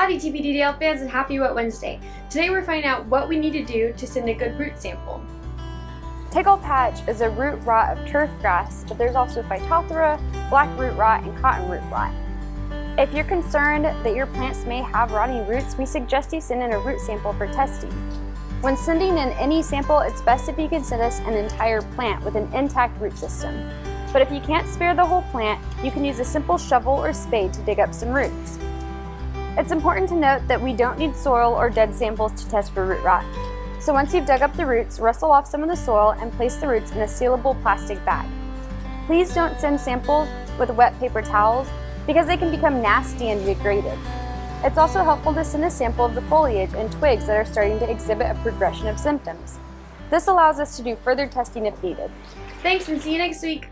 Howdy TPDDL fans and happy Wet Wednesday. Today we're finding out what we need to do to send a good root sample. Take-all patch is a root rot of turf grass, but there's also Phytophthora, black root rot, and cotton root rot. If you're concerned that your plants may have rotting roots, we suggest you send in a root sample for testing. When sending in any sample, it's best if you can send us an entire plant with an intact root system. But if you can't spare the whole plant, you can use a simple shovel or spade to dig up some roots. It's important to note that we don't need soil or dead samples to test for root rot. So once you've dug up the roots, rustle off some of the soil and place the roots in a sealable plastic bag. Please don't send samples with wet paper towels because they can become nasty and degraded. It's also helpful to send a sample of the foliage and twigs that are starting to exhibit a progression of symptoms. This allows us to do further testing if needed. Thanks and see you next week.